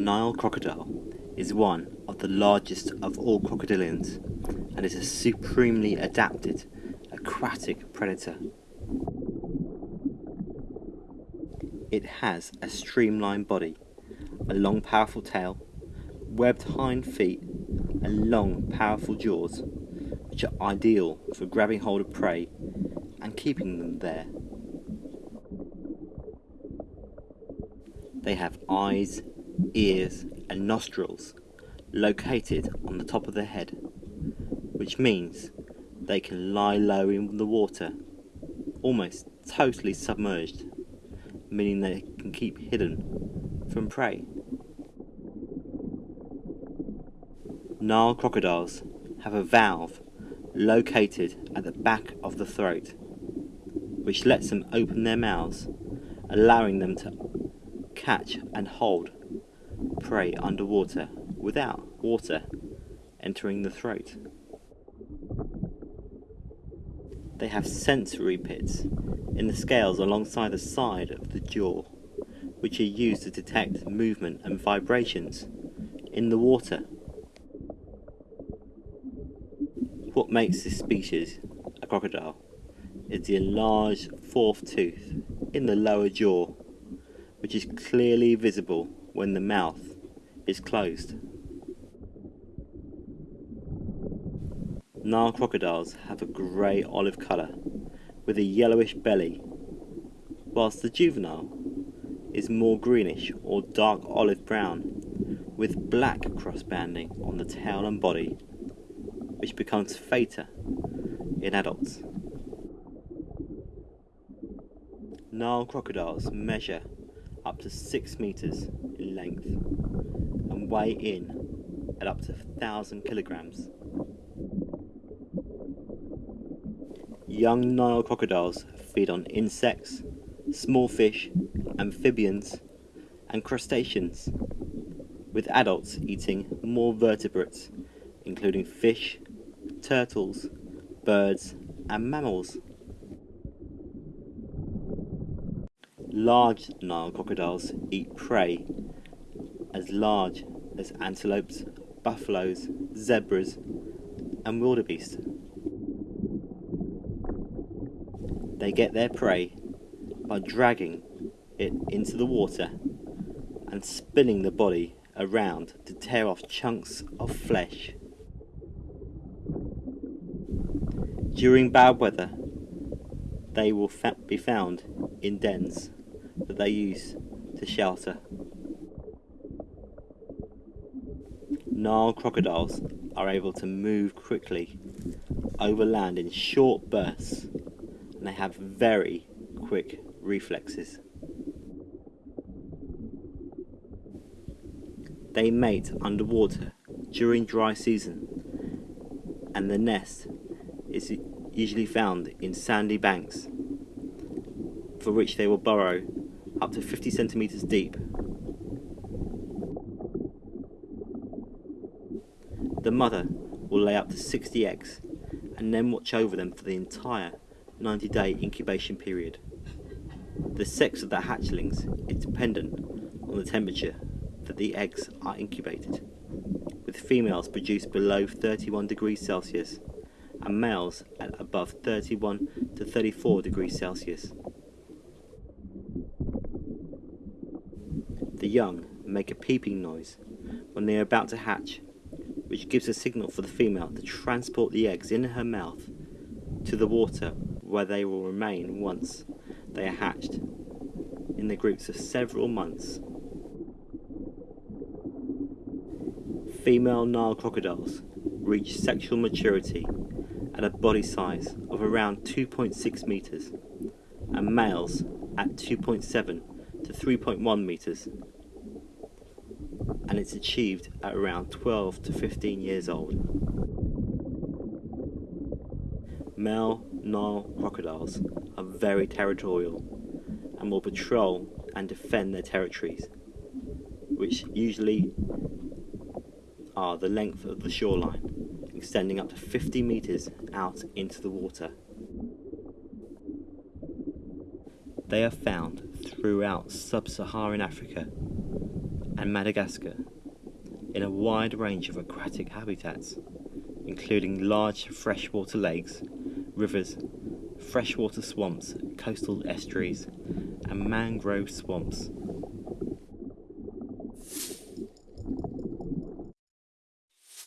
Nile crocodile is one of the largest of all crocodilians and is a supremely adapted aquatic predator. It has a streamlined body, a long powerful tail, webbed hind feet and long powerful jaws which are ideal for grabbing hold of prey and keeping them there. They have eyes, ears and nostrils located on the top of the head, which means they can lie low in the water, almost totally submerged, meaning they can keep hidden from prey. Nile crocodiles have a valve located at the back of the throat, which lets them open their mouths, allowing them to catch and hold prey underwater without water entering the throat. They have sensory pits in the scales alongside the side of the jaw, which are used to detect movement and vibrations in the water. What makes this species a crocodile is the enlarged fourth tooth in the lower jaw which is clearly visible when the mouth is closed. Nile crocodiles have a grey olive colour with a yellowish belly, whilst the juvenile is more greenish or dark olive brown with black cross banding on the tail and body, which becomes fainter in adults. Nile crocodiles measure up to 6 meters in length weigh in at up to 1000 kilograms. Young Nile crocodiles feed on insects, small fish, amphibians and crustaceans, with adults eating more vertebrates including fish, turtles, birds and mammals. Large Nile crocodiles eat prey as large as antelopes, buffaloes, zebras and wildebeest. They get their prey by dragging it into the water and spinning the body around to tear off chunks of flesh. During bad weather, they will be found in dens that they use to shelter. Nile crocodiles are able to move quickly over land in short bursts and they have very quick reflexes. They mate underwater during dry season and the nest is usually found in sandy banks for which they will burrow up to 50 centimeters deep. The mother will lay up to 60 eggs and then watch over them for the entire 90 day incubation period. The sex of the hatchlings is dependent on the temperature that the eggs are incubated, with females produced below 31 degrees Celsius and males at above 31 to 34 degrees Celsius. The young make a peeping noise when they are about to hatch, which gives a signal for the female to transport the eggs in her mouth to the water where they will remain once they are hatched in the groups of several months. Female Nile crocodiles reach sexual maturity at a body size of around 2.6 meters and males at 2.7 to 3.1 meters and it's achieved at around 12 to 15 years old. Male Nile crocodiles are very territorial and will patrol and defend their territories, which usually are the length of the shoreline, extending up to 50 metres out into the water. They are found throughout sub-Saharan Africa and Madagascar in a wide range of aquatic habitats, including large freshwater lakes, rivers, freshwater swamps, coastal estuaries, and mangrove swamps.